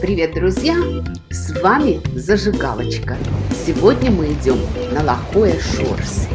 Привет, друзья! С вами Зажигалочка. Сегодня мы идем на Лохое Шорс.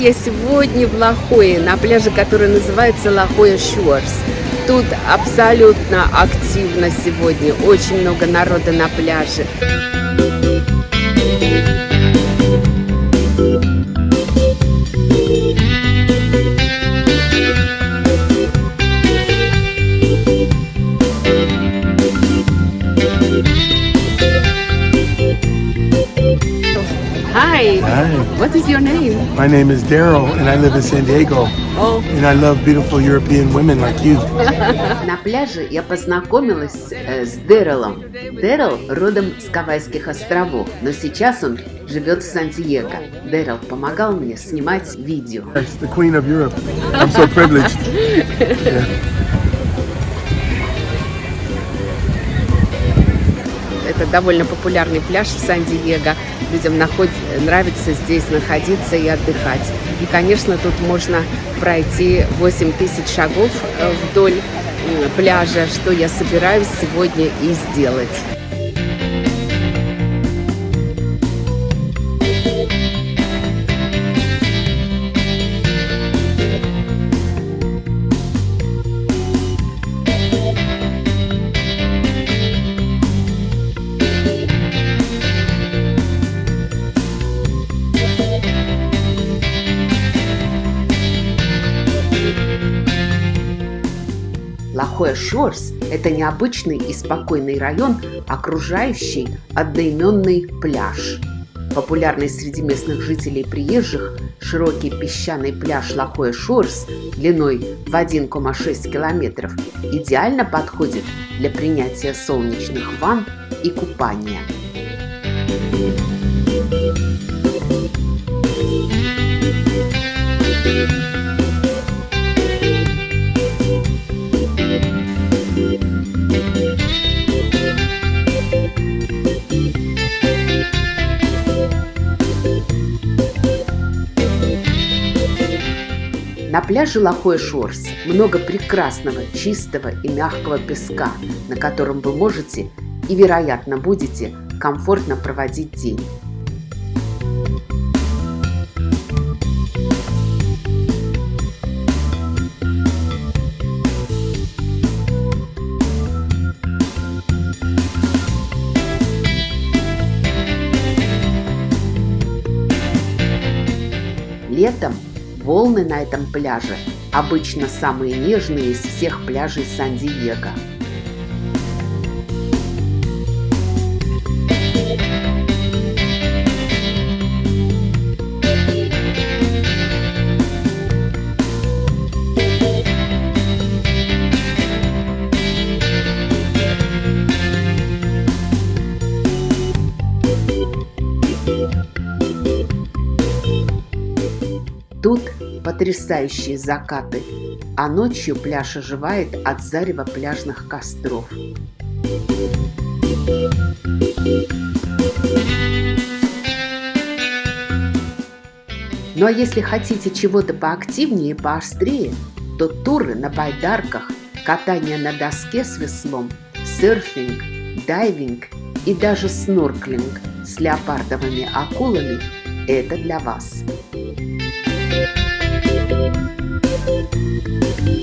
Я сегодня в Лохое, на пляже, который называется Лохое Шорс. Тут абсолютно активно сегодня, очень много народа на пляже. Hi. Hi. What is your name? My name is Daryl, and I live in San Diego. Oh. And I love beautiful European women like you. На пляже я познакомилась э, с Дэрилом. Дэрил родом с Гавайских островов, но сейчас он живет в Сан-Диего. Дэрил помогал мне снимать видео. The queen of Europe. I'm so privileged. Это довольно популярный пляж в Сан-Диего. Людям наход... нравится здесь находиться и отдыхать. И, конечно, тут можно пройти 8 тысяч шагов э, вдоль м, пляжа, что я собираюсь сегодня и сделать. Лохое Шорс – это необычный и спокойный район, окружающий одноименный пляж. Популярный среди местных жителей и приезжих широкий песчаный пляж Лохое Шорс длиной в 1,6 километров идеально подходит для принятия солнечных ванн и купания. На пляже Лохое Шорс много прекрасного, чистого и мягкого песка, на котором вы можете и, вероятно, будете комфортно проводить день. Летом волны на этом пляже обычно самые нежные из всех пляжей Сан-Диего. Потрясающие закаты, а ночью пляж оживает от зарева пляжных костров. Ну а если хотите чего-то поактивнее и поострее, то туры на байдарках, катание на доске с веслом, серфинг, дайвинг и даже снорклинг с леопардовыми акулами – это для вас. Thank you.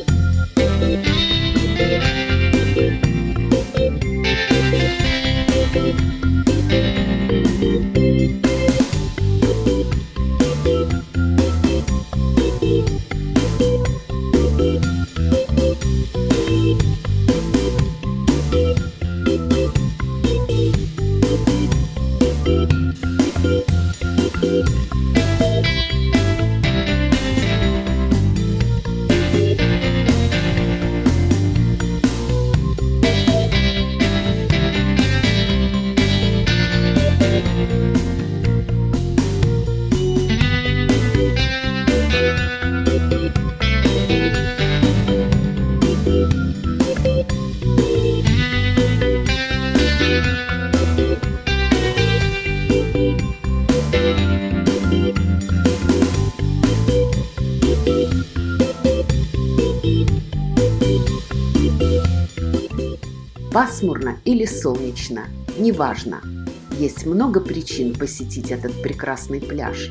Пасмурно или солнечно, неважно. Есть много причин посетить этот прекрасный пляж.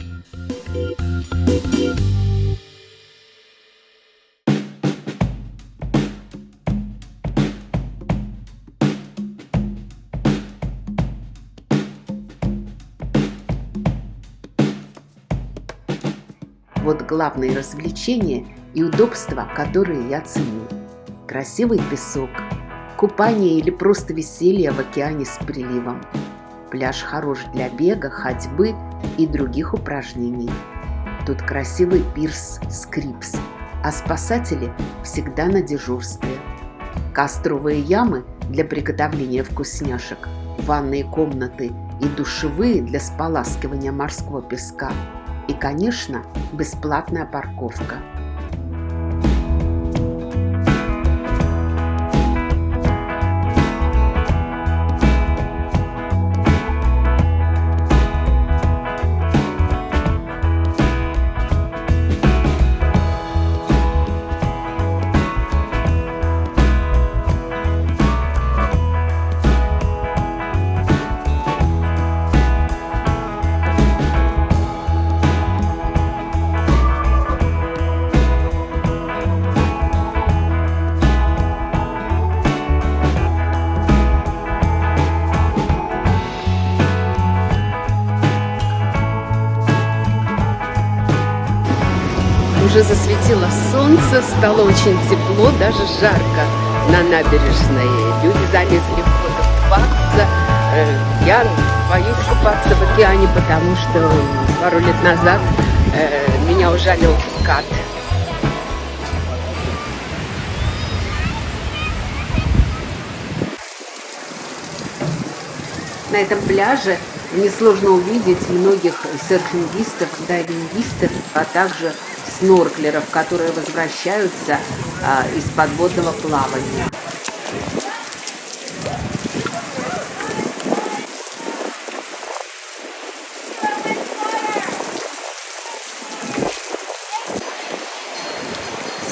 Вот главные развлечения и удобства, которые я ценю. Красивый песок, купание или просто веселье в океане с приливом. Пляж хорош для бега, ходьбы и других упражнений. Тут красивый пирс Скрипс, а спасатели всегда на дежурстве. Костровые ямы для приготовления вкусняшек, ванные комнаты и душевые для споласкивания морского песка – и, конечно, бесплатная парковка. Уже засветило солнце, стало очень тепло, даже жарко на набережной. Люди залезли в воду купаться. Э, я боюсь купаться в океане, потому что пару лет назад э, меня ужалил скат. На этом пляже несложно увидеть многих серфингистов, дайвингистов, а также снорклеров, которые возвращаются а, из подводного плавания.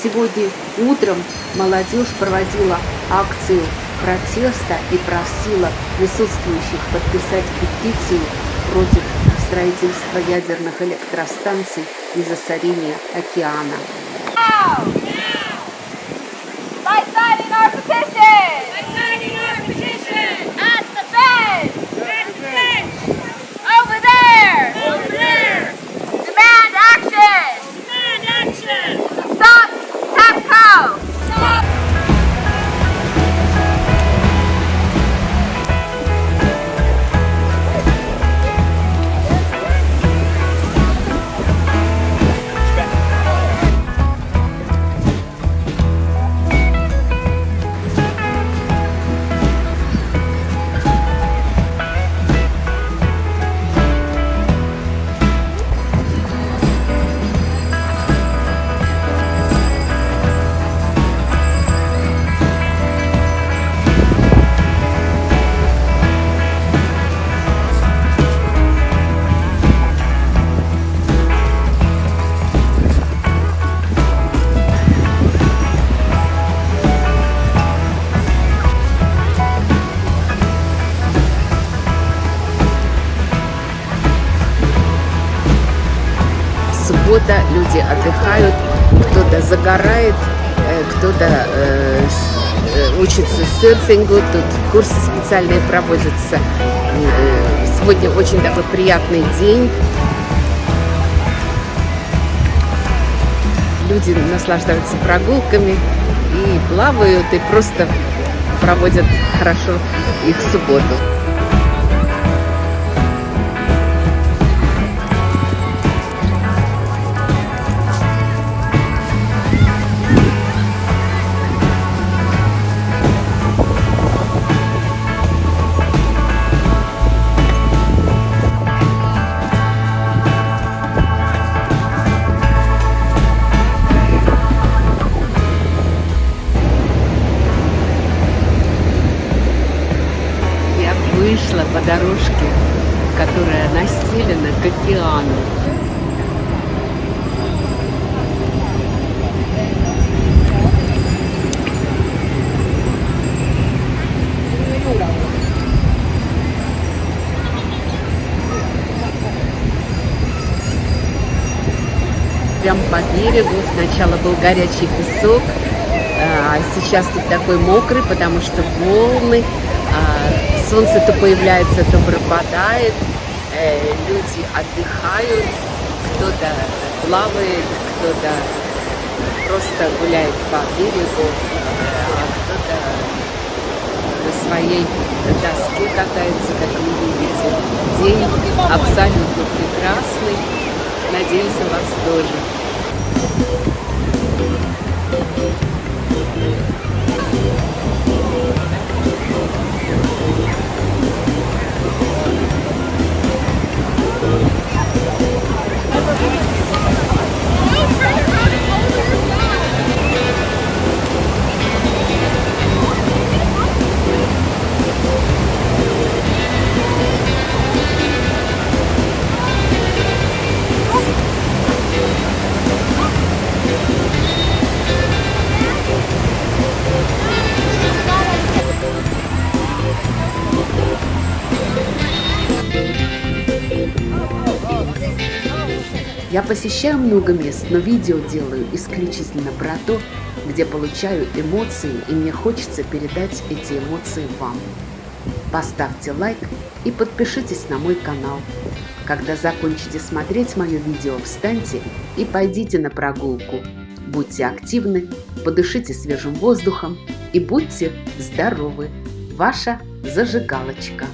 Сегодня утром молодежь проводила акцию протеста и просила присутствующих подписать петицию против строительства ядерных электростанций и засорения океана. Суббота, люди отдыхают, кто-то загорает, э, кто-то э, э, учится серфингу, тут курсы специальные проводятся. Сегодня очень такой приятный день. Люди наслаждаются прогулками и плавают, и просто проводят хорошо их субботу. Берегу. Сначала был горячий песок, а сейчас тут такой мокрый, потому что волны, а, солнце то появляется, то пропадает, э, люди отдыхают, кто-то плавает, кто-то просто гуляет по берегу, а кто-то на своей доске катается, как вы видите. День абсолютно прекрасный. Надеюсь, у вас тоже. Thank you. Посещаю много мест, но видео делаю исключительно про то, где получаю эмоции, и мне хочется передать эти эмоции вам. Поставьте лайк и подпишитесь на мой канал. Когда закончите смотреть мое видео, встаньте и пойдите на прогулку. Будьте активны, подышите свежим воздухом и будьте здоровы. Ваша зажигалочка.